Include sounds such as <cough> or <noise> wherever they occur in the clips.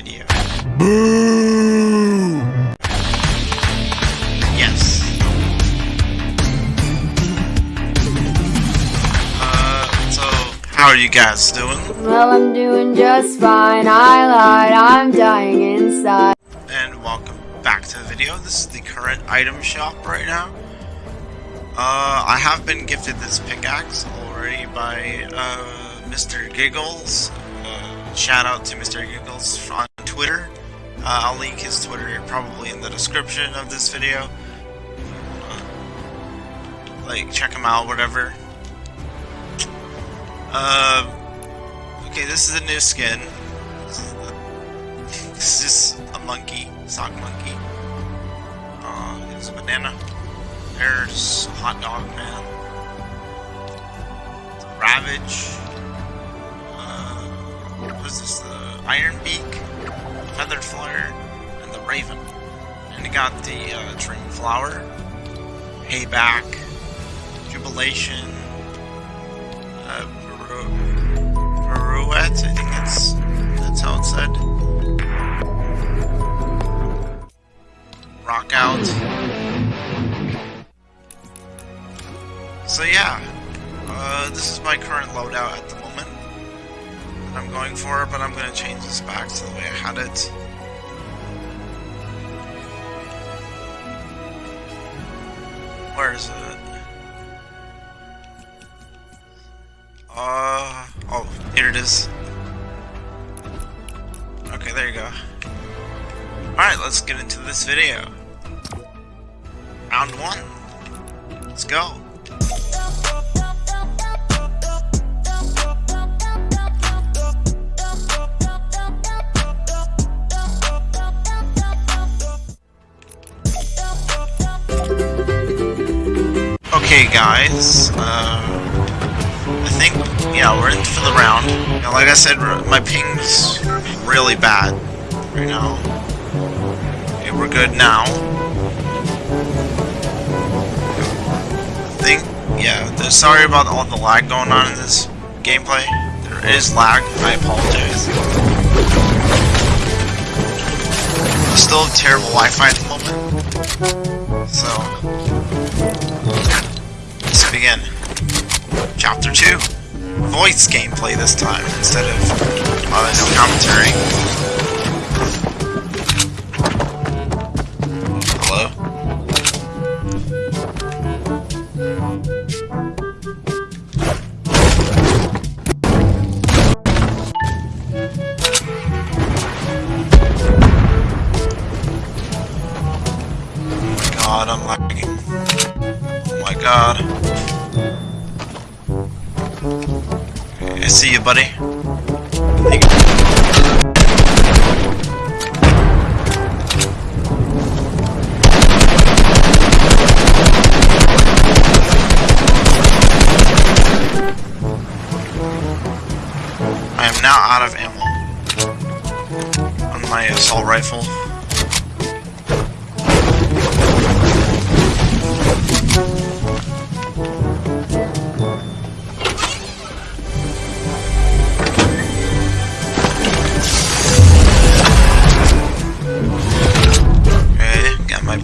gameplay video. Boo! Yes. Uh, so, how are you guys doing? Well, I'm doing just fine. I lied. I'm dying inside. And welcome back to the video. This is the current item shop right now. Uh, I have been gifted this pickaxe already by, uh, Mr. Giggles. Uh, shout out to Mr. Giggles on Twitter. Uh, I'll link his Twitter probably in the description of this video. Like, check him out, whatever. Uh, okay, this is a new skin. This is, the, this is a monkey, sock monkey. Uh, there's a banana. There's a hot dog man. Ravage. Uh, what is this? The Iron Beak, Feathered Flyer, and the Raven. And you got the uh, Dream Flower, Hayback, Jubilation, uh, Pirouette, I think that's that's how it's said. Rock out. So yeah, uh, this is my current loadout at the I'm going for, but I'm going to change this back to the way I had it. Where is it? Uh, oh, here it is. Okay, there you go. Alright, let's get into this video. Round one. Let's go. Guys. Uh, I think, yeah, we're in for the round. Now, like I said, my ping's really bad right now. Okay, we're good now. I think, yeah, sorry about all the lag going on in this gameplay. There is lag, I apologize. I Still have terrible Wi-Fi at the moment. So, begin. Chapter 2. Voice gameplay this time, instead of uh, no commentary. Buddy. I am now out of ammo on my assault rifle.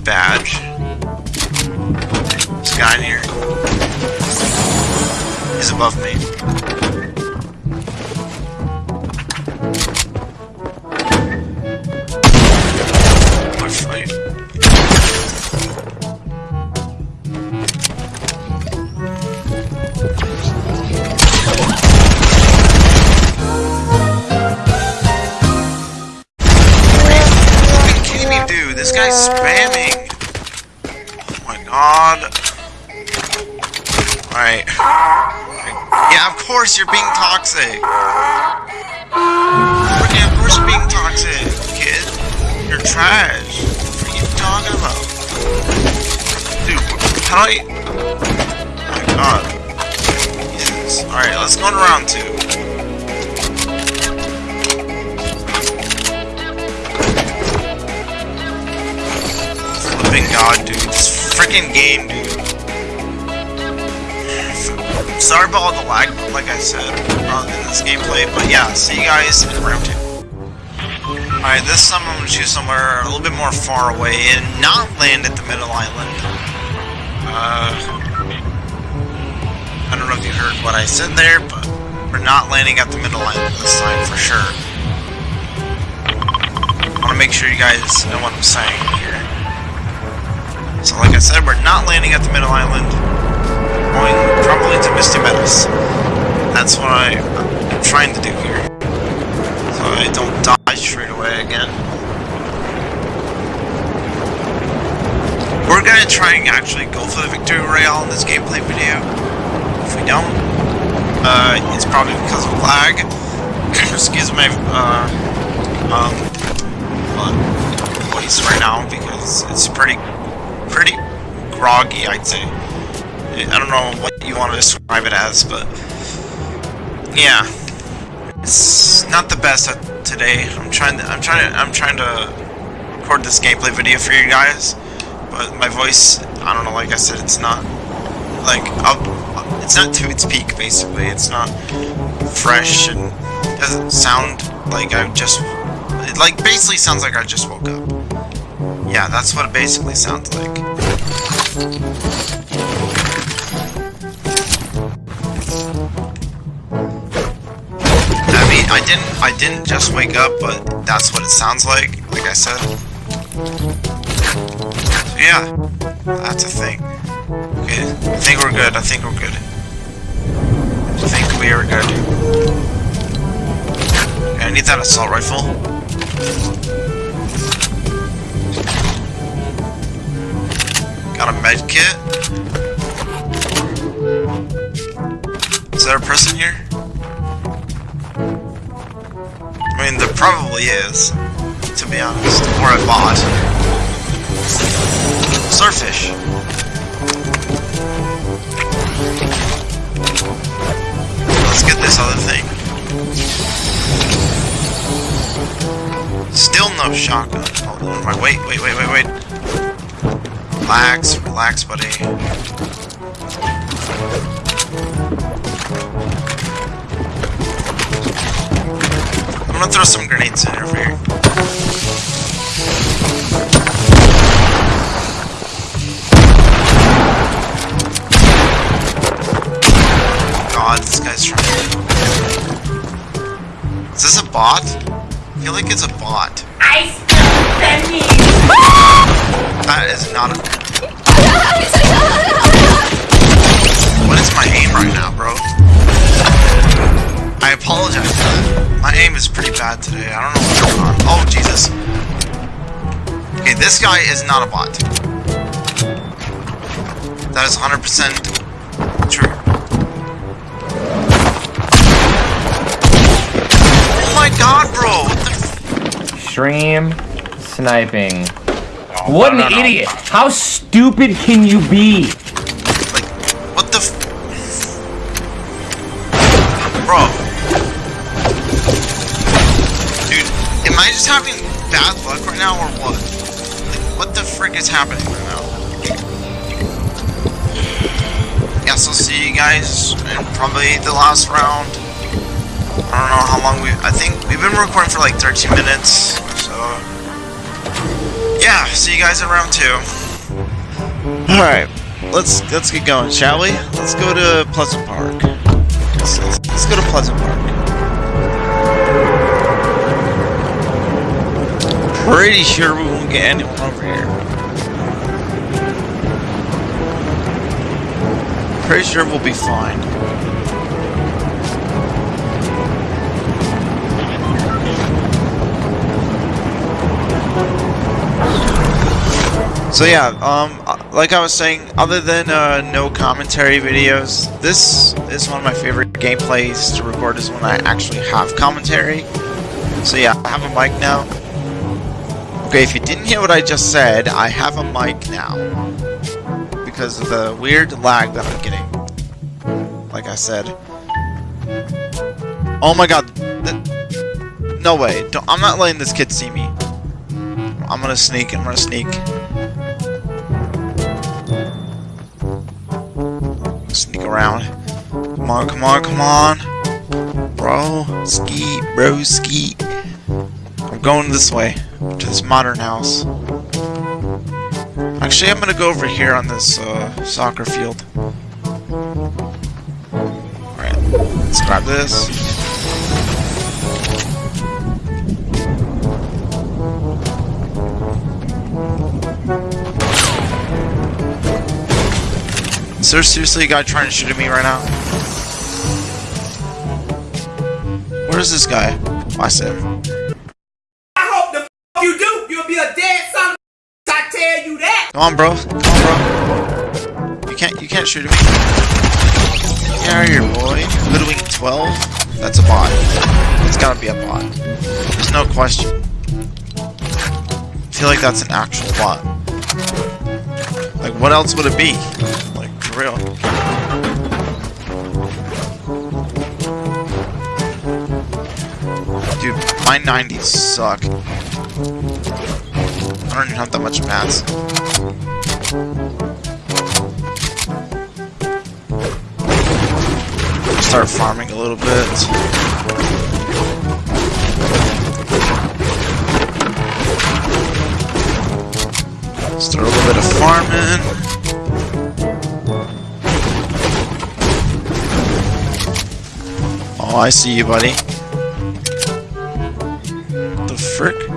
Badge. This guy in here is above me. Dude? This guy's spamming. Oh my god. Alright. Yeah, of course you're being toxic. Freaking, of course you're being toxic, kid. You're trash. What are you talking about? Dude, how do I... Oh my god. Jesus. Alright, let's go to round two. Flipping god, dude. This freaking game, dude. Sorry about all the lag, like I said, uh, in this gameplay, but yeah, see you guys in round two. Alright, this time I'm gonna choose somewhere a little bit more far away and not land at the middle island. Uh, I don't know if you heard what I said there, but we're not landing at the middle island this time for sure. I want to make sure you guys know what I'm saying here. So like I said, we're not landing at the middle island. Going probably to Misty Meadows. That's what I, I'm trying to do here. So I don't die straight away again. We're gonna try and actually go for the Victory Royale in this gameplay video. If we don't, uh, it's probably because of lag. <coughs> Excuse my, uh, um, voice right now because it's pretty, pretty groggy, I'd say. I don't know what you want to describe it as, but yeah, it's not the best today. I'm trying to, I'm trying to, I'm trying to record this gameplay video for you guys, but my voice, I don't know. Like I said, it's not like up, it's not to its peak. Basically, it's not fresh and doesn't sound like I just, it like basically sounds like I just woke up. Yeah, that's what it basically sounds like. I didn't, I didn't just wake up, but that's what it sounds like. Like I said. So yeah, that's a thing. Okay, I think we're good. I think we're good. I think we are good. Okay, I need that assault rifle. Got a med kit. Is there a person here? Probably is, to be honest. Or a bot. Surfish. Let's get this other thing. Still no shotgun. Hold on, wait, wait, wait, wait, wait. Relax, relax, buddy. I'm gonna throw some grenades in over here. God, this guy's trying. Is this a bot? I feel like it's a bot. I still. That is not a. <laughs> What is my aim right now, bro? I apologize. My aim is pretty bad today. I don't know what's going on. Oh, Jesus. Okay, this guy is not a bot. That is 100% true. Oh my god, bro! What the f- Stream sniping. Oh, what no, an no, no. idiot! How stupid can you be? Like, what the just having bad luck right now or what? Like, what the frick is happening right now? Guess I'll see you guys in probably the last round. I don't know how long we I think we've been recording for like 13 minutes, so yeah, see you guys in round two. Alright, let's let's get going, shall we? Let's go to Pleasant Park. Let's, let's, let's go to Pleasant Park. Pretty sure we won't get anyone over here. Pretty sure we'll be fine. So yeah, um, like I was saying, other than uh, no commentary videos, this is one of my favorite gameplays to record is when I actually have commentary. So yeah, I have a mic now. Okay, if you didn't hear what I just said, I have a mic now. Because of the weird lag that I'm getting. Like I said. Oh my god. no way. I'm not letting this kid see me. I'm gonna sneak, I'm gonna sneak. Sneak around. Come on, come on, come on. Bro, ski, bro, ski. I'm going this way to this modern house. Actually, I'm gonna go over here on this uh, soccer field. Alright, let's grab this. Is there seriously a guy trying to shoot at me right now? Where is this guy? Oh, I said. On, bro. Come on, bro. You can't. You can't shoot at me. Get out of here, boy. Hoodwink 12. That's a bot. It's gotta be a bot. There's no question. I feel like that's an actual bot. Like, what else would it be? Like, for real. Dude, my 90s suck. I don't even have that much mats. Start farming a little bit. Start a little bit of farming. Oh, I see you, buddy. The frick?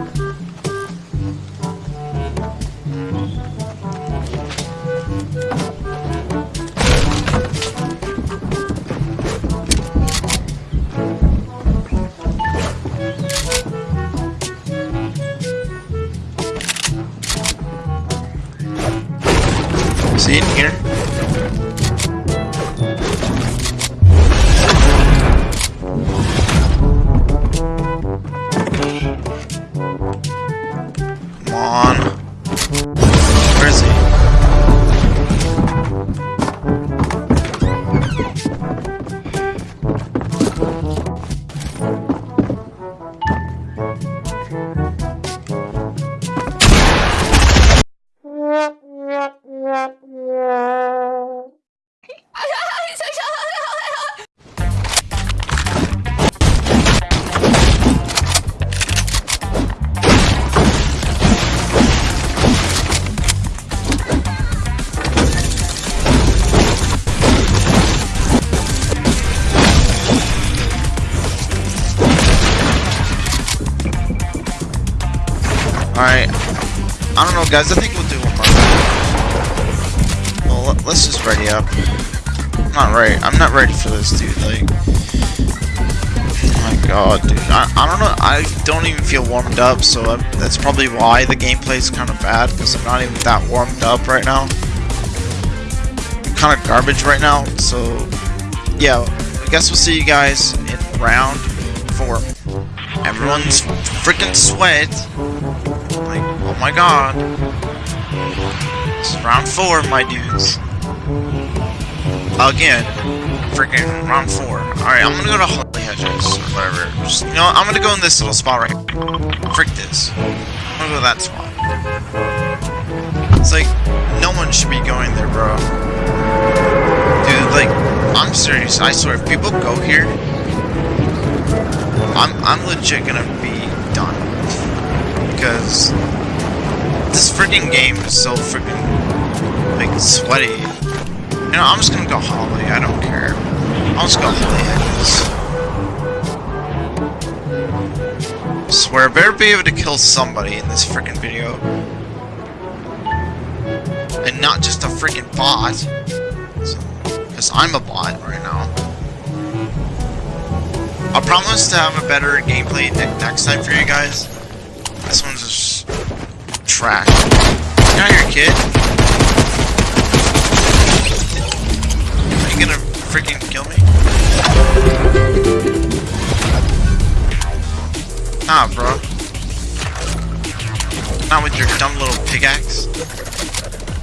Alright. I don't know, guys. I think we'll do one more. Well, let- let's just ready up. I'm not ready. I'm not ready for this, dude. Like, oh my god, dude. I, I don't know. I don't even feel warmed up, so i that's probably why the gameplay is kind of bad, because I'm not even that warmed up right now. I'm kind of garbage right now, so yeah. I guess we'll see you guys in round four. Everyone's freaking sweat. Oh my god. It's round four, my dudes. Again, freaking round four. Alright, I'm gonna go to Holly Hedges, or whatever. Just, you know, what, I'm gonna go in this little spot right here. Frick this. I'm gonna go to that spot. It's like, no one should be going there, bro. Dude, like, I'm serious. I swear, if people go here, I'm, I'm legit gonna be done. Because this freaking game is so freaking like sweaty. You know, I'm just gonna go Holly. I don't care. I'll just go Holly Hedges. Swear, I better be able to kill somebody in this freaking video, and not just a freaking bot. Because I'm a bot right now. I promise to have a better gameplay ne next time for you guys. Out of here, kid. Are you gonna freaking kill me? Nah, bro. Not with your dumb little pickaxe.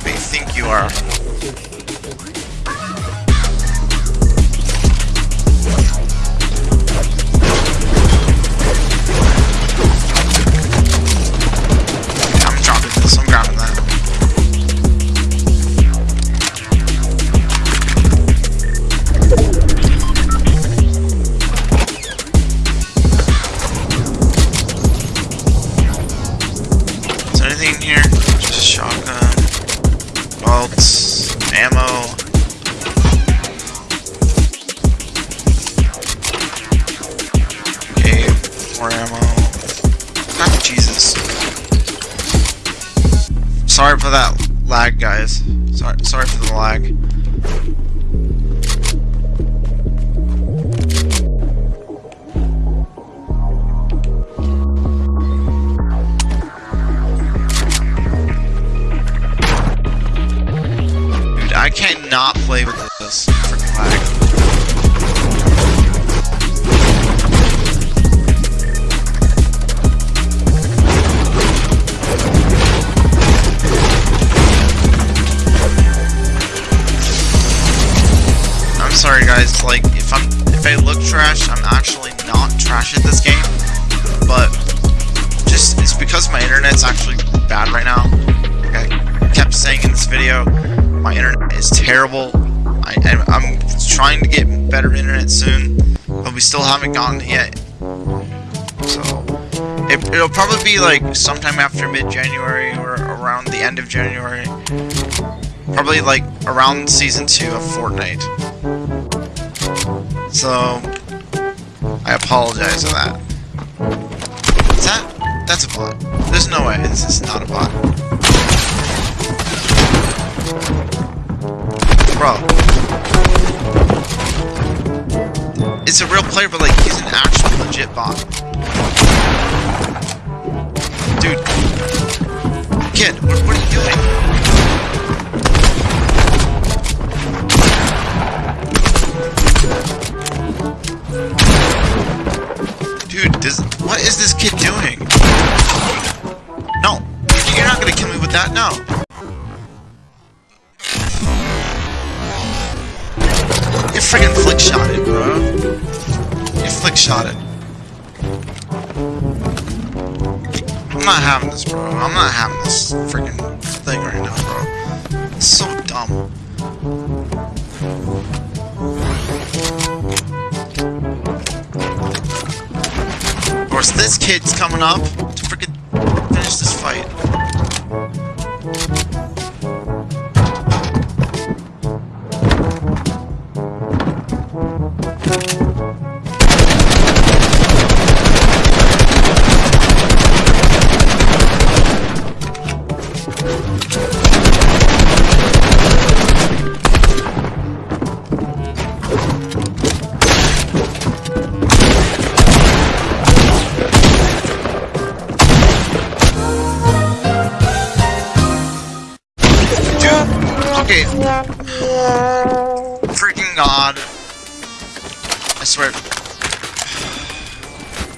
You think you are? Dude, I cannot play with this freaking. Guys, like if I'm if I look trash, I'm actually not trash at this game. But just it's because my internet's actually bad right now. Like I kept saying in this video, my internet is terrible. I, I'm- I'm trying to get better internet soon, but we still haven't gotten it yet. So it, it'll probably be like sometime after mid-January or around the end of January. Probably like around season two of Fortnite. So I apologize for that. Is that that's a bot? There's no way this is not a bot. Bro. It's a real player, but like he's an actual legit bot. Dude. Kid, what, what are you doing? What is this kid doing? No, you're not gonna kill me with that. No. You freaking flick shot it, bro. You flick shot it. I'm not having this, bro. I'm not having this freaking thing right now, bro. It's so this kid's coming up swear.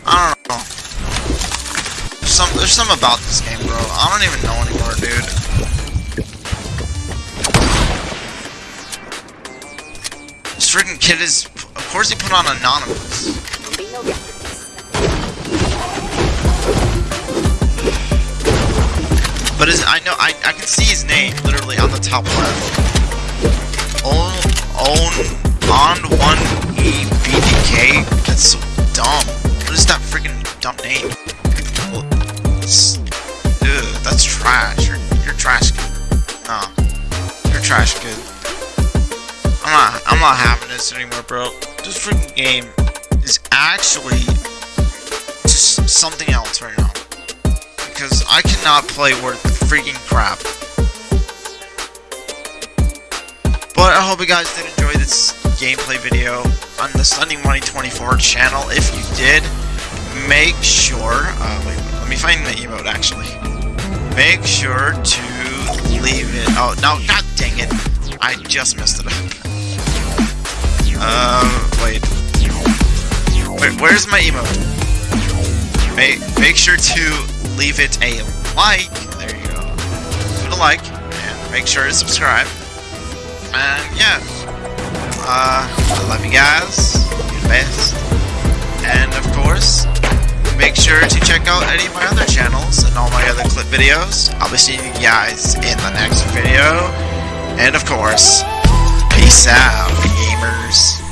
I don't know. There's some, there's something about this game, bro. I don't even know anymore, dude. This freaking kid is. Of course, he put on anonymous. But his, I know I, I can see his name literally on the top left. Own own on one E K. That's so dumb. What is that freaking dumb name? Well, it's, ugh, that's trash. You're, you're trash. No, you're trash kid. I'm not I'm not having this anymore, bro. This freaking game is actually just something else right now because I cannot play worth freaking crap. But I hope you guys did enjoy this gameplay video on the Sunny Money 24 channel. If you did, make sure. Uh, wait, let me find the emote actually. Make sure to leave it. Oh no! God dang it! I just messed it up. Uh, wait. Where, where's my emote? Make make sure to leave it a like. There you go. Leave it a like and make sure to subscribe. And yeah, uh, I love you guys. You're the best. And of course, make sure to check out any of my other channels and all my other clip videos. I'll be seeing you guys in the next video. And of course, peace out, gamers.